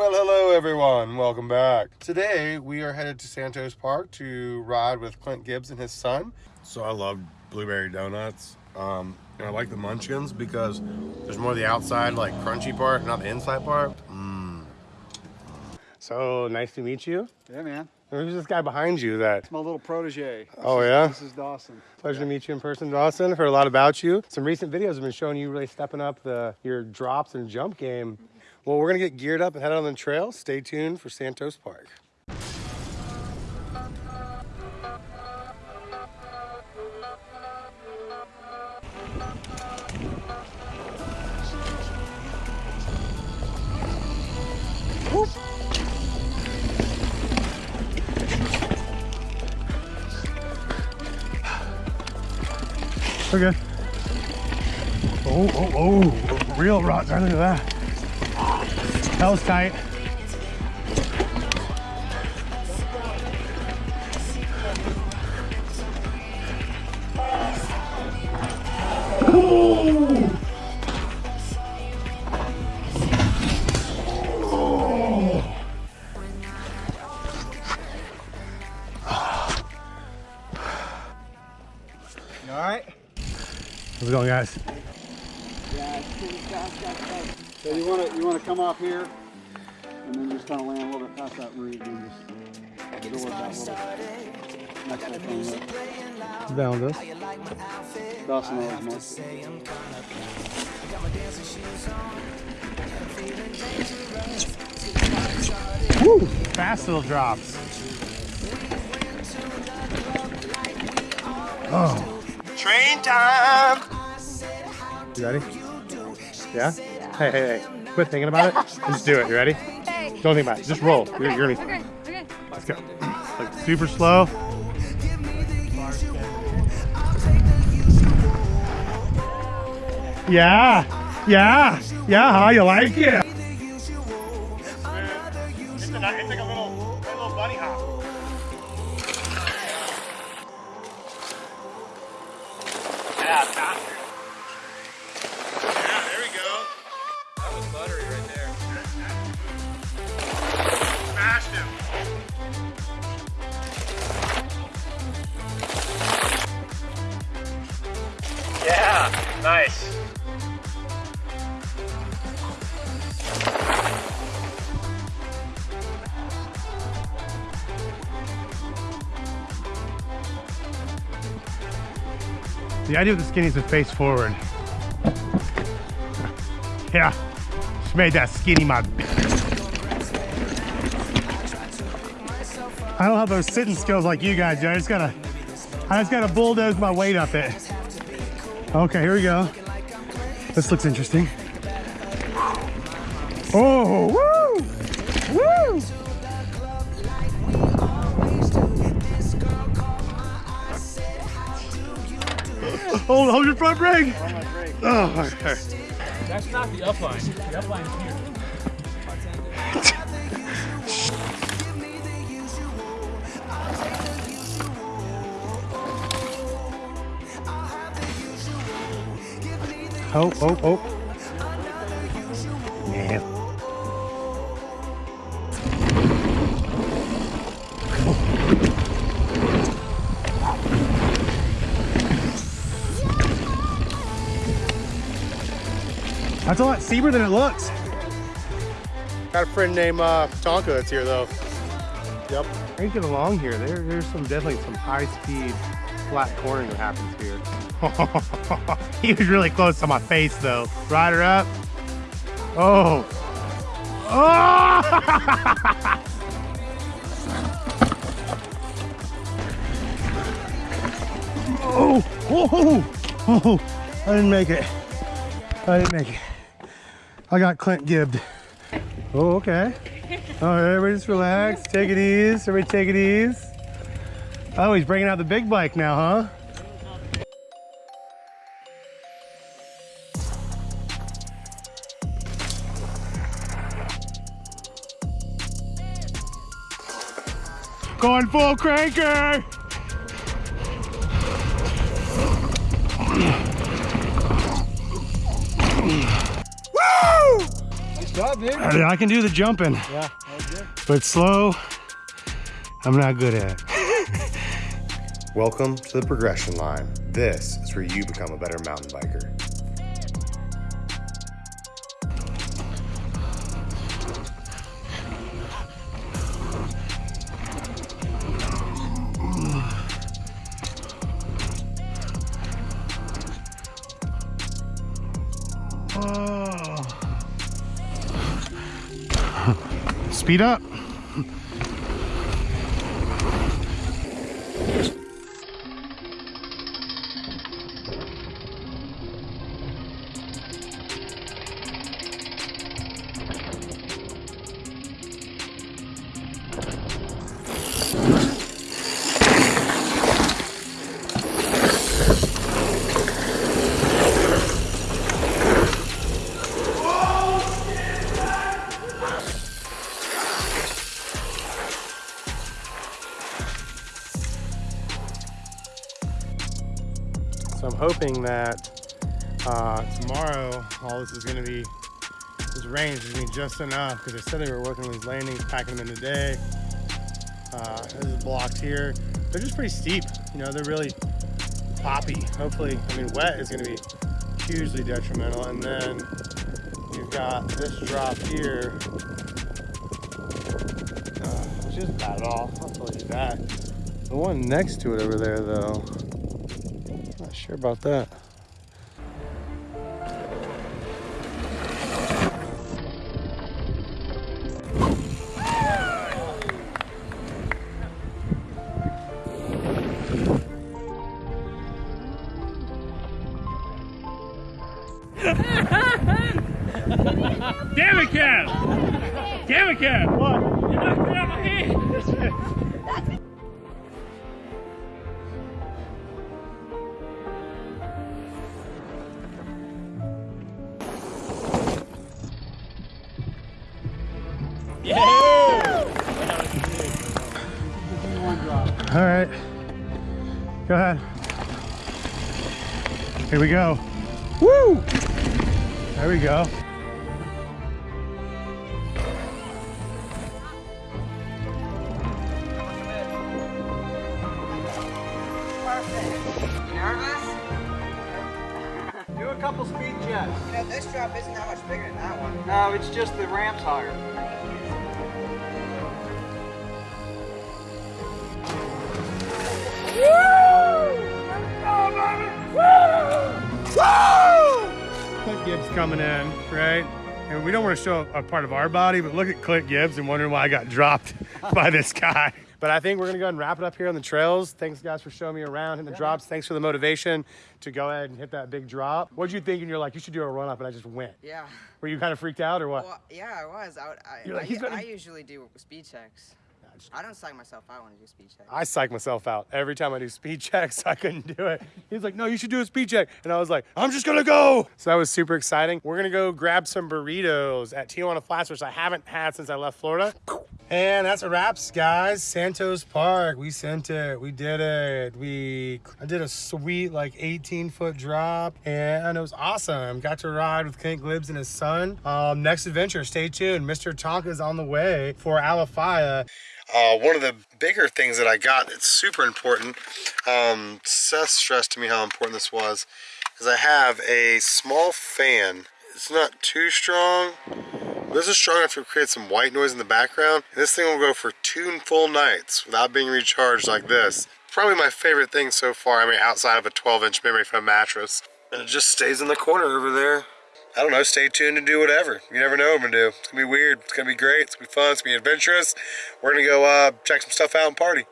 Well, hello everyone. Welcome back. Today we are headed to Santos Park to ride with Clint Gibbs and his son. So I love blueberry donuts. Um, and I like the munchkins because there's more of the outside, like crunchy part, not the inside part. Mmm. So nice to meet you. Yeah, man. Who's this guy behind you that? It's my little protege. Oh, yeah? This is Dawson. Pleasure to meet you in person, Dawson. Heard a lot about you. Some recent videos have been showing you really stepping up the your drops and jump game. Well, we're gonna get geared up and head out on the trail. Stay tuned for Santos Park. Okay. Oh, oh, oh, real rock. Look at that. That was tight. You So you want to you want to come off here, and then just kind of land a little bit past that root, and then just absorb that little next little thing up. Down this. Dawson always marks it. Woo! Fast little drops. Oh. Train time! You ready? Yeah? Hey, hey, hey. Quit thinking about it just do it. You ready? Don't think about it. Just roll. You're, you're gonna, Okay, okay. let's go. Like super slow. Yeah. Yeah. Yeah, huh? You like it? It's, a, it's like a little, a little bunny hop. Yeah, faster. Nice. The idea of the skinny is to face forward. Yeah, just made that skinny my I don't have those sitting skills like you guys. I just gotta, I just gotta bulldoze my weight up it. Okay, here we go. This looks interesting. Oh, woo! Woo! Hold, hold your front brake. Oh, okay. That's not the upline. The upline's here. Oh, oh, oh. Yeah. That's a lot steeper than it looks. Got a friend named uh, Tonka that's here though. Yep. Cranking along here. There, there's some definitely some high speed flat cornering that happens here. he was really close to my face though. Rider up. Oh. Oh! oh, oh, oh, I didn't make it. I didn't make it. I got Clint gibbed. Oh, okay. All right, everybody just relax. Take it easy. Everybody take it easy. Oh, he's bringing out the big bike now, huh? Going full cranker! Woo! Nice job, dude. I can do the jumping, Yeah, that was good. but slow, I'm not good at. Welcome to the progression line. This is where you become a better mountain biker. Speed up. Hoping that uh, tomorrow all this is going to be, this rain is going to be just enough because they said they were working on these landings, packing them in today. Uh, this is blocked here. They're just pretty steep. You know, they're really poppy. Hopefully, I mean, wet is going to be hugely detrimental. And then you've got this drop here, uh, which isn't bad at all. I'll tell you that. The one next to it over there, though, not sure about that. Damn it, Kev! Damn it, Kev! All right. Go ahead. Here we go. Woo! There we go. Nervous? Do a couple speed checks. You know, this drop isn't that much bigger than that one. No, it's just the ramp's higher. Coming in, right? And we don't want to show a part of our body, but look at Clint Gibbs and wondering why I got dropped by this guy. But I think we're gonna go ahead and wrap it up here on the trails. Thanks guys for showing me around, hitting the drops. Thanks for the motivation to go ahead and hit that big drop. What'd you think? And you're like, you should do a run up, and I just went. Yeah. Were you kind of freaked out or what? Well, yeah, I was. I, I, You're like, I, gonna- I usually do speed checks. I don't psych myself out when I do speed checks. I psych myself out every time I do speed checks. I couldn't do it. He's like, no, you should do a speed check. And I was like, I'm just gonna go. So that was super exciting. We're gonna go grab some burritos at Tijuana Flats, which I haven't had since I left Florida. And that's a wraps, guys. Santos Park, we sent it. We did it. We I did a sweet like 18 foot drop, and it was awesome. Got to ride with Clint Gibbs and his son. Um, next adventure, stay tuned. Mr. Tonka is on the way for Alafia. Uh, one of the bigger things that I got that's super important, um, Seth stressed to me how important this was, is I have a small fan. It's not too strong. This is strong enough to create some white noise in the background. And this thing will go for two full nights without being recharged like this. Probably my favorite thing so far, I mean, outside of a 12 inch memory foam mattress. And it just stays in the corner over there. I don't know, stay tuned and do whatever. You never know what I'm gonna do. It's gonna be weird, it's gonna be great, it's gonna be fun, it's gonna be adventurous. We're gonna go uh, check some stuff out and party.